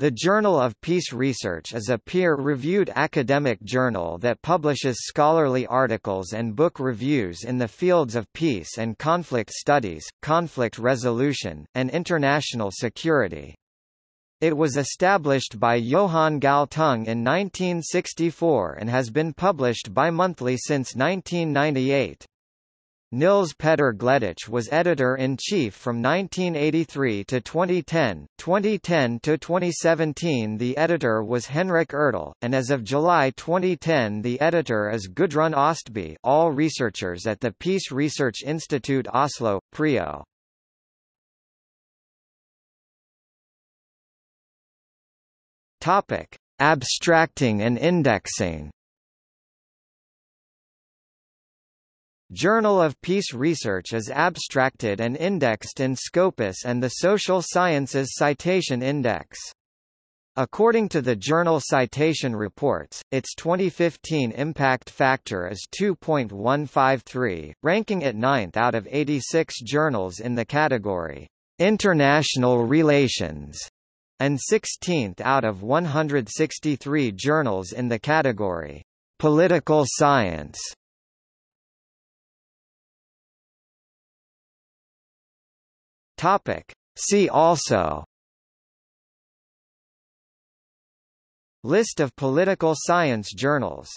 The Journal of Peace Research is a peer-reviewed academic journal that publishes scholarly articles and book reviews in the fields of peace and conflict studies, conflict resolution, and international security. It was established by Johan Galtung in 1964 and has been published bi-monthly since 1998. Nils Petter Gleditsch was editor-in-chief from 1983 to 2010. 2010 to 2017 the editor was Henrik Urdal, and as of July 2010 the editor is Gudrun Ostby all researchers at the Peace Research Institute Oslo, PRIO. Abstracting and indexing Journal of Peace Research is abstracted and indexed in Scopus and the Social Sciences Citation Index. According to the Journal Citation Reports, its 2015 impact factor is 2.153, ranking it ninth out of 86 journals in the category International Relations, and 16th out of 163 journals in the category Political Science. Topic. See also List of political science journals